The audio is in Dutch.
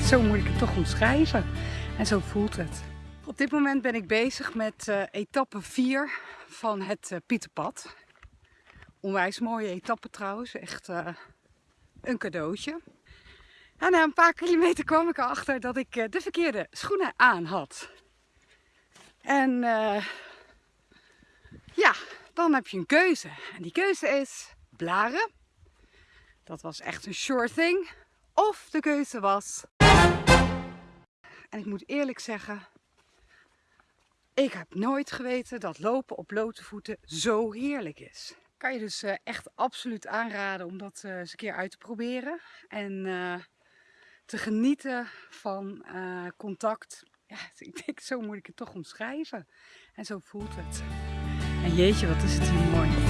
zo moet ik het toch omschrijven. En zo voelt het. Op dit moment ben ik bezig met uh, etappe 4 van het uh, Pieterpad. Onwijs mooie etappe trouwens, echt uh, een cadeautje. En na een paar kilometer kwam ik erachter dat ik de verkeerde schoenen aan had. En ja, dan heb je een keuze. En die keuze is blaren. Dat was echt een sure thing. Of de keuze was... En ik moet eerlijk zeggen, ik heb nooit geweten dat lopen op blote voeten zo heerlijk is. Kan je dus uh, echt absoluut aanraden om dat uh, eens een keer uit te proberen. En uh, te genieten van contact. Ja, ik denk, zo moet ik het toch omschrijven. En zo voelt het. En jeetje, wat is het hier mooi.